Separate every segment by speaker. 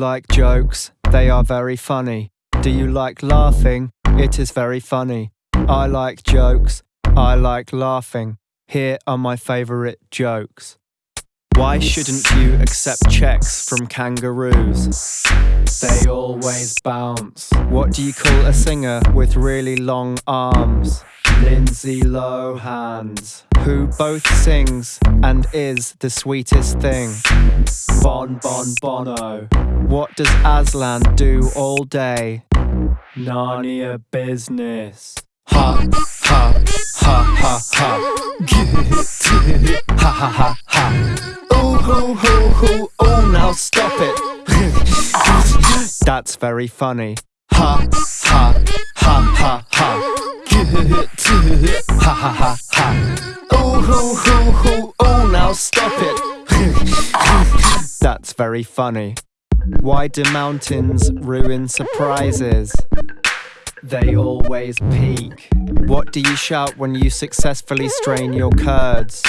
Speaker 1: like jokes? They are very funny. Do you like laughing? It is very funny. I like jokes. I like laughing. Here are my favourite jokes. Why shouldn't you accept checks from kangaroos? They always bounce. What do you call a singer with really long arms? Lindsay Lohan's, who both sings and is the sweetest thing. Bon Bon Bono. What does Aslan do all day? Narnia business. Ha ha ha ha ha. Get ha ha ha ha. Ho. Oh now stop it. That's very funny. Ha ha ha ha ha. Ha ha ha ha. Oh ho ho ho. Oh now stop it. That's very funny. Why do mountains ruin surprises? They always peak. What do you shout when you successfully strain your curds?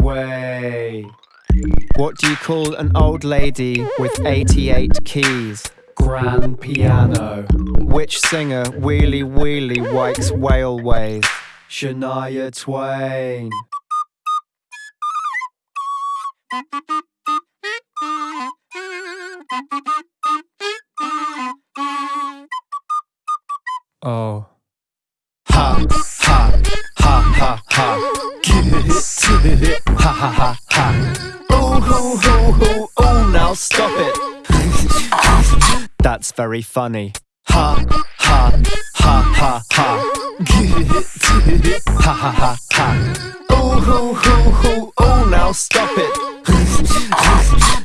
Speaker 1: Whey. What do you call an old lady with 88 keys? Grand piano. Which singer wheelie wheelie wikes whaleways? Shania Twain. Oh. Ha ha ha ha ha. Get it. Ha ha ha ha. Oh ho ho ho. Oh now stop it. That's very funny. Ha ha ha ha ha. Ha ha ha ha. Oh ho ho ho. Oh now stop it.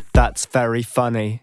Speaker 1: That's very funny.